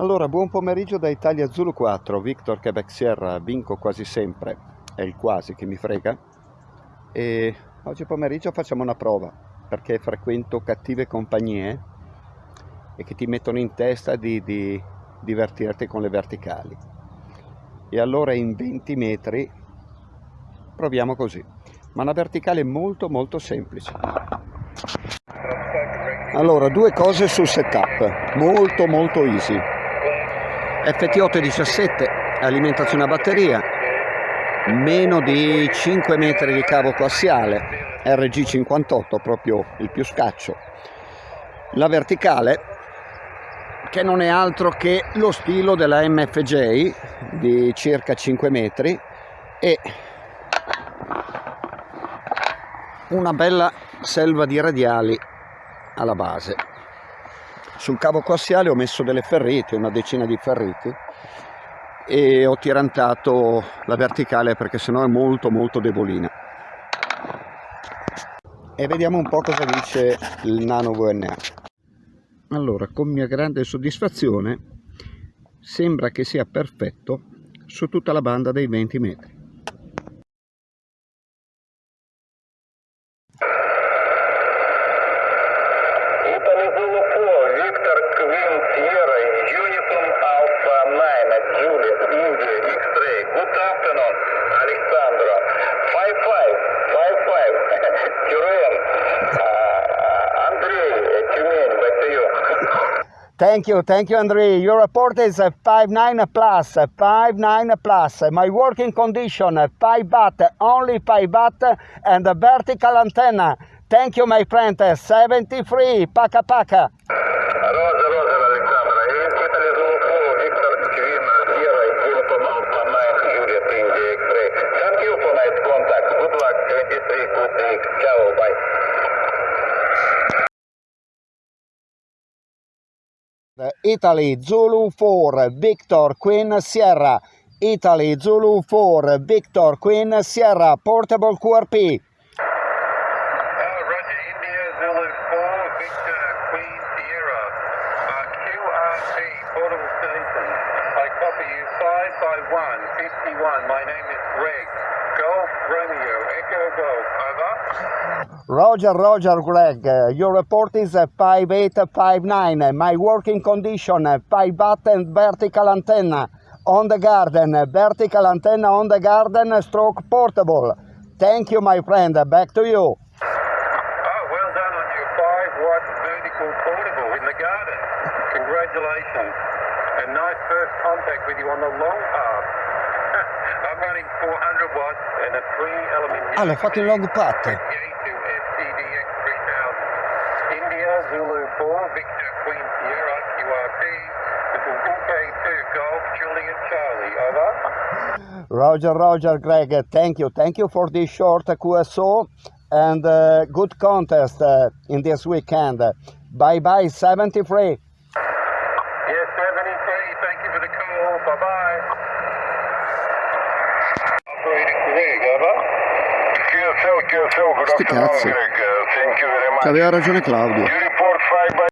Allora, buon pomeriggio da Italia Zulu 4, Victor Quebec Sierra, vinco quasi sempre, è il quasi che mi frega. E oggi pomeriggio facciamo una prova, perché frequento cattive compagnie eh, e che ti mettono in testa di, di divertirti con le verticali. E allora in 20 metri proviamo così, ma una verticale molto molto semplice. Allora, due cose sul setup, molto molto easy ft 8 17 alimentazione a batteria meno di 5 metri di cavo coassiale RG58 proprio il più scaccio la verticale che non è altro che lo stilo della MFJ di circa 5 metri e una bella selva di radiali alla base sul cavo coassiale ho messo delle ferriti, una decina di ferriti e ho tirantato la verticale perché sennò è molto molto debolina e vediamo un po' cosa dice il Nano VNA allora con mia grande soddisfazione sembra che sia perfetto su tutta la banda dei 20 metri Thank you, thank you, Andre. Your report is a uh, 5.9 plus, a uh, 5.9 plus. My working condition, a uh, 5 but only 5 bat, and a vertical antenna. Thank you, my friend. 73, paka paka. Thank you for contact. Good luck, good day. Ciao, bye. Italy Zulu 4 Victor Queen Sierra Italy Zulu 4 Victor Queen Sierra portable QRP uh, Portable Station. I copy you 5 1, 51. My name is Greg. Roger, Roger, Greg. Uh, your report is uh, 5859. Uh, my working condition, uh, pie button, vertical antenna on the garden, uh, vertical antenna on the garden, uh, stroke portable. Thank you, my friend. Uh, back to you. Oh, well done on your five watt vertical portable in the garden. Congratulations. And nice first contact with you on the long path. Hanno fatto il log pat. Roger, Roger, Greg, thank you. Thank you for this short QSO and uh, good contest uh, in this weekend. Bye bye, 73. Yes, 73. Thank you for the call. Bye bye. Sti cazzo. Cioè, aveva ragione Claudio.